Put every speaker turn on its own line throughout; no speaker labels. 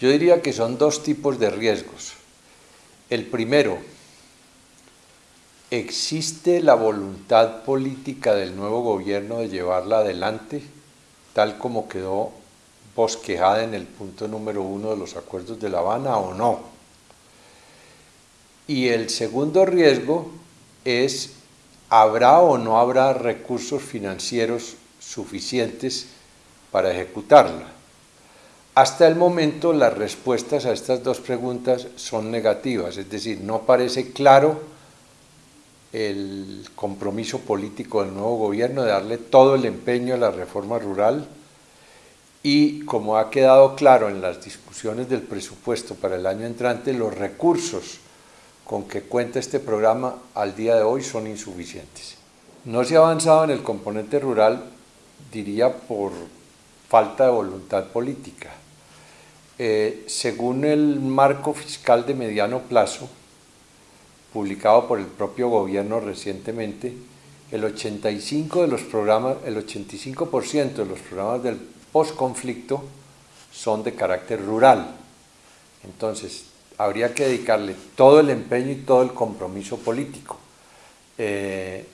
Yo diría que son dos tipos de riesgos. El primero, ¿existe la voluntad política del nuevo gobierno de llevarla adelante, tal como quedó bosquejada en el punto número uno de los acuerdos de La Habana o no? Y el segundo riesgo es, ¿habrá o no habrá recursos financieros suficientes para ejecutarla? Hasta el momento las respuestas a estas dos preguntas son negativas, es decir, no parece claro el compromiso político del nuevo gobierno de darle todo el empeño a la reforma rural y como ha quedado claro en las discusiones del presupuesto para el año entrante, los recursos con que cuenta este programa al día de hoy son insuficientes. No se ha avanzado en el componente rural, diría, por falta de voluntad política. Eh, según el marco fiscal de mediano plazo, publicado por el propio gobierno recientemente, el 85% de los programas, el 85% de del postconflicto son de carácter rural. Entonces, habría que dedicarle todo el empeño y todo el compromiso político. Eh,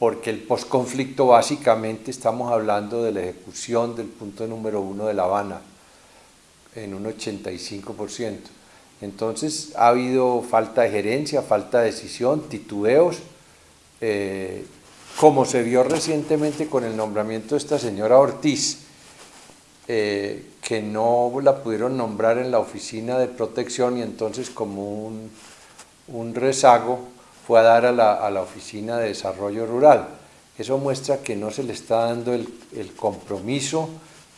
porque el posconflicto básicamente estamos hablando de la ejecución del punto número uno de La Habana en un 85%. Entonces ha habido falta de gerencia, falta de decisión, titubeos, eh, como se vio recientemente con el nombramiento de esta señora Ortiz, eh, que no la pudieron nombrar en la oficina de protección y entonces como un, rezago fue a dar a la, oficina de desarrollo rural. Eso muestra que no se le está dando el, compromiso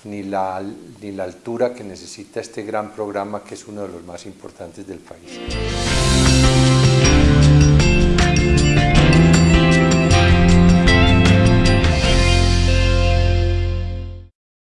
ni la, ni la altura que necesita este gran programa que es uno de los más importantes del país.